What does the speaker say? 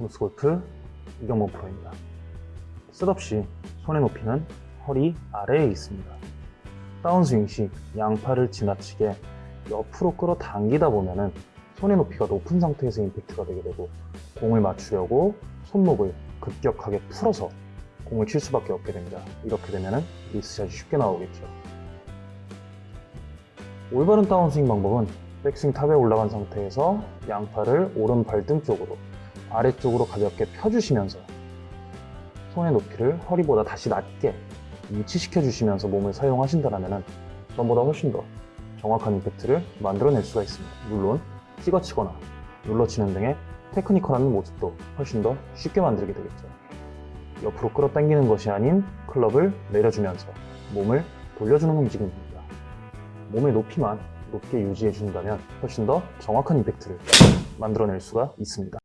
무스골프 이경모 프로입니다. 셋없이 손의 높이는 허리 아래에 있습니다. 다운스윙 시 양팔을 지나치게 옆으로 끌어당기다 보면은 손의 높이가 높은 상태에서 임팩트가 되게 되고 공을 맞추려고 손목을 급격하게 풀어서 공을 칠 수밖에 없게 됩니다. 이렇게 되면은 미스샷이 쉽게 나오겠죠. 올바른 다운스윙 방법은 백스윙 탑에 올라간 상태에서 양팔을 오른 발등 쪽으로 아래쪽으로 가볍게 펴주시면서 손의 높이를 허리보다 다시 낮게 위치시켜 주시면서 몸을 사용하신다면 전보다 훨씬 더 정확한 임팩트를 만들어낼 수가 있습니다. 물론 찍어치거나 눌러치는 등의 테크니컬한 모습도 훨씬 더 쉽게 만들게 되겠죠. 옆으로 끌어당기는 것이 아닌 클럽을 내려주면서 몸을 돌려주는 움직임입니다. 몸의 높이만 높게 유지해 준다면 훨씬 더 정확한 임팩트를 만들어낼 수가 있습니다.